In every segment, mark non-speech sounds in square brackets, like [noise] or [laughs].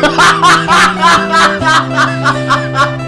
Ha ha ha ha ha!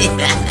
Yeah. [laughs]